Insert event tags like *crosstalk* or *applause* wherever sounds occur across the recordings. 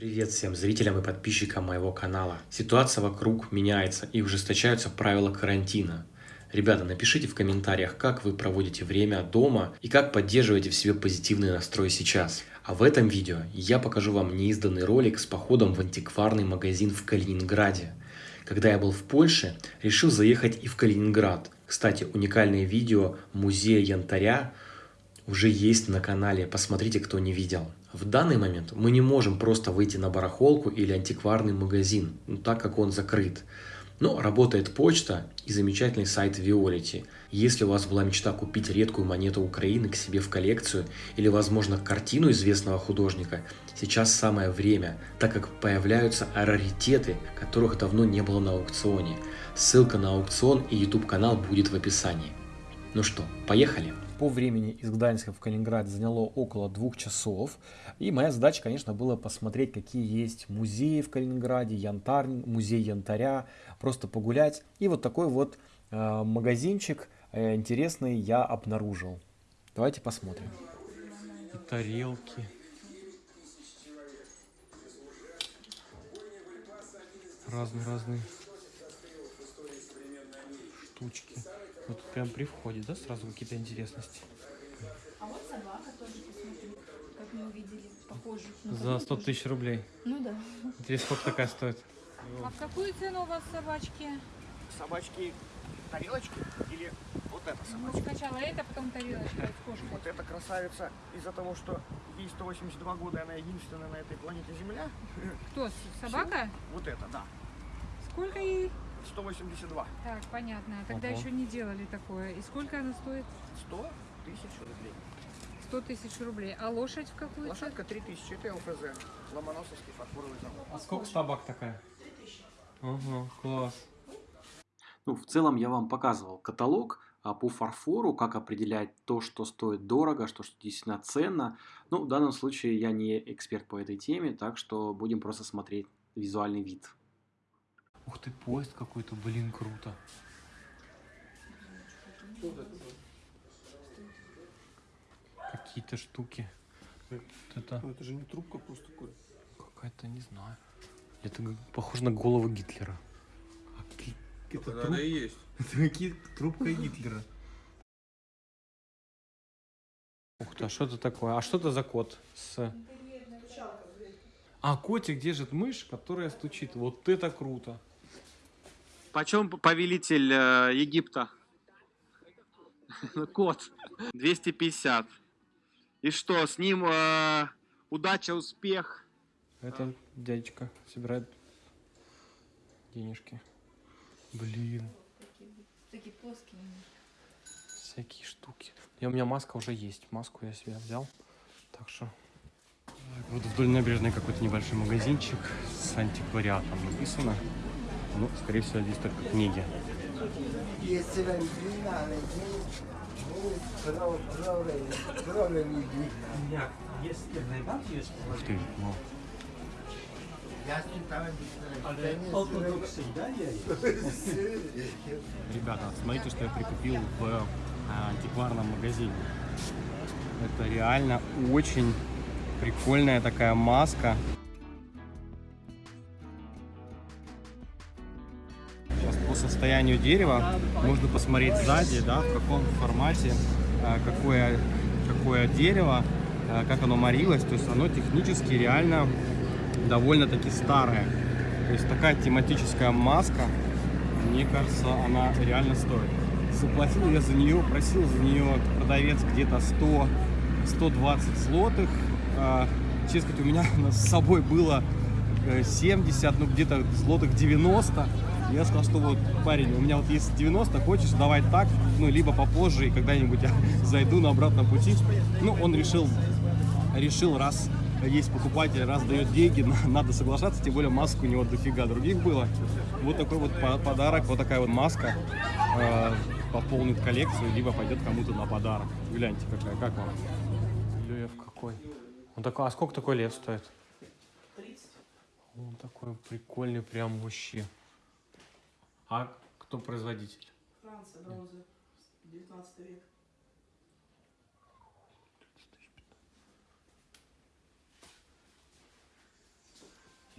Привет всем зрителям и подписчикам моего канала. Ситуация вокруг меняется и ужесточаются правила карантина. Ребята, напишите в комментариях, как вы проводите время дома и как поддерживаете в себе позитивный настрой сейчас. А в этом видео я покажу вам неизданный ролик с походом в антикварный магазин в Калининграде. Когда я был в Польше, решил заехать и в Калининград. Кстати, уникальное видео музея янтаря уже есть на канале, посмотрите, кто не видел. В данный момент мы не можем просто выйти на барахолку или антикварный магазин, ну, так как он закрыт. Но работает почта и замечательный сайт Violet. Если у вас была мечта купить редкую монету Украины к себе в коллекцию или, возможно, картину известного художника, сейчас самое время, так как появляются раритеты, которых давно не было на аукционе. Ссылка на аукцион и YouTube канал будет в описании. Ну что, поехали! По времени из Гданьска в Калининград заняло около двух часов. И моя задача, конечно, была посмотреть, какие есть музеи в Калининграде, янтарь, музей янтаря, просто погулять. И вот такой вот э, магазинчик э, интересный я обнаружил. Давайте посмотрим. И тарелки. Разные-разные штучки. Вот тут прям при входе, да, сразу какие-то интересности. А вот собака тоже, посмотри, как мы увидели, похожую. на За такую 100 тоже. тысяч рублей. Ну да. Интересно, сколько такая стоит? А в какую цену у вас собачки? собачки тарелочки или вот эта Ну, собачка? сначала это, потом тарелочка с кошкой. Вот эта красавица из-за того, что ей 182 года, она единственная на этой планете Земля. Кто? Собака? Вот это, да. Сколько ей? 182. Так, понятно. Тогда Ого. еще не делали такое. И сколько она стоит? 100 тысяч рублей. 100 тысяч рублей. А лошадь в какую цену? Лошадка 3000, это ЛФЗ. Ломоносовский фарфоровый завод. А сколько собак такая? Ага, класс. Ну, в целом я вам показывал каталог а, по фарфору, как определять то, что стоит дорого, что, что действительно ценно. Ну, в данном случае я не эксперт по этой теме, так что будем просто смотреть визуальный вид. Ух ты, поезд какой-то, блин, круто. Какие-то штуки. Вот это Ну это же не трубка просто такой. какая-то, не знаю. Это похоже на голову Гитлера. А это, Это труб- она и есть. *laughs* это какие- трубка Гитлера. Ух ты, а что это такое? А что это за кот? С... А, котик держит мышь, которая стучит. Вот это круто. Почем повелитель э, Египта? *laughs* Кот. 250. И что, с ним э, удача, успех? Это дядечка собирает денежки. Блин, Такие плоские. всякие штуки. И у меня маска уже есть. Маску я себе взял. Так что... Вот вдоль набережной какой-то небольшой магазинчик с антиквариатом написано. Ну, скорее всего, здесь только книги. Ух ты, ну, Ребята, смотрите, что я прикупил в э, антикварном магазине. Это реально очень прикольная такая маска. Состоянию дерева можно посмотреть сзади, да, в каком формате, э, какое, какое дерево, э, как оно морилось. То есть оно технически реально довольно-таки старое. То есть такая тематическая маска, мне кажется, она реально стоит. Заплатил я за нее, просил за нее продавец где-то 100, 120 злотых. А, Честно сказать, у меня *laughs* с собой было э, 70, ну где-то злотых 90. Я сказал, что вот, парень, у меня вот есть 90, хочешь, давай так, ну, либо попозже, и когда-нибудь *laughs* я зайду на обратном пути. Ну, он решил, решил, раз есть покупатель, раз дает деньги, *laughs* на- надо соглашаться, тем более масок у него дофига других было. Вот такой вот по- подарок, вот такая вот маска э, пополнит коллекцию, либо пойдет кому-то на подарок. Гляньте, какая, как вам? Лев какой. Он такой, а сколько такой лев стоит? 30. Он такой прикольный, прям вообще. А кто производитель? Франция, бронза, 19 век.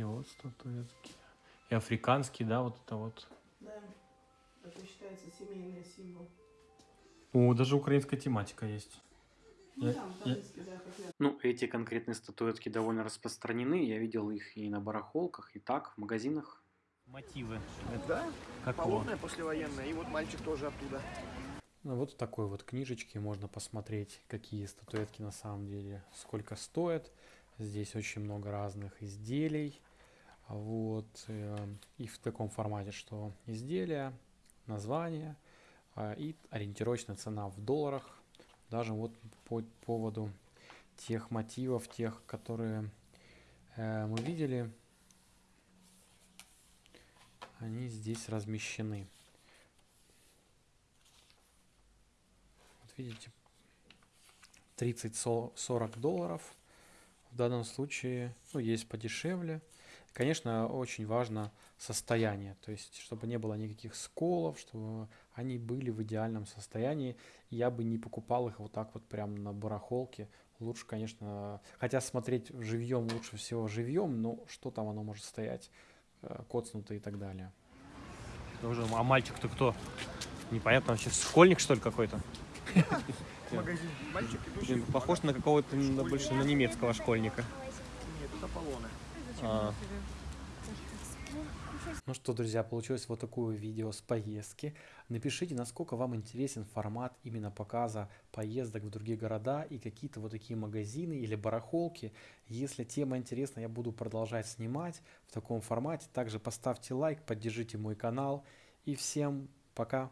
такие вот статуэтки. И африканские, да, вот это вот. Да. Это считается семейный символ. О, даже украинская тематика есть. Ну, Я- там, я- да, я. Ну, эти конкретные статуэтки довольно распространены. Я видел их и на барахолках, и так, в магазинах. Мотивы. Да, Как полотная послевоенная, и вот мальчик тоже оттуда. Ну, вот в такой вот книжечке можно посмотреть, какие статуэтки на самом деле, сколько стоят. Здесь очень много разных изделий. Вот. э, И в таком формате, что изделия, название а, и ориентировочная цена в долларах. Даже вот по поводу тех мотивов, тех, которые э, мы видели, они здесь размещены. Вот видите, 30-40 долларов. В данном случае, ну, есть подешевле. Конечно, очень важно состояние, то есть, чтобы не было никаких сколов, чтобы они были в идеальном состоянии. Я бы не покупал их вот так вот прям на барахолке. Лучше, конечно, хотя смотреть живьем лучше всего живьем, но что там оно может стоять, э, коцнутое и так далее. Тоже, а мальчик-то кто? Непонятно вообще, школьник что ли какой-то? Магазин. Мальчик. Блин, похож на какого-то больше на немецкого школьника. Нет, это Аполлоны. Зачем А. Ну что, друзья, получилось вот такое видео с поездки. Напишите, насколько вам интересен формат именно показа поездок в другие города и какие-то вот такие магазины или барахолки. Если тема интересна, я буду продолжать снимать в таком формате. Также поставьте лайк, поддержите мой канал. И всем пока!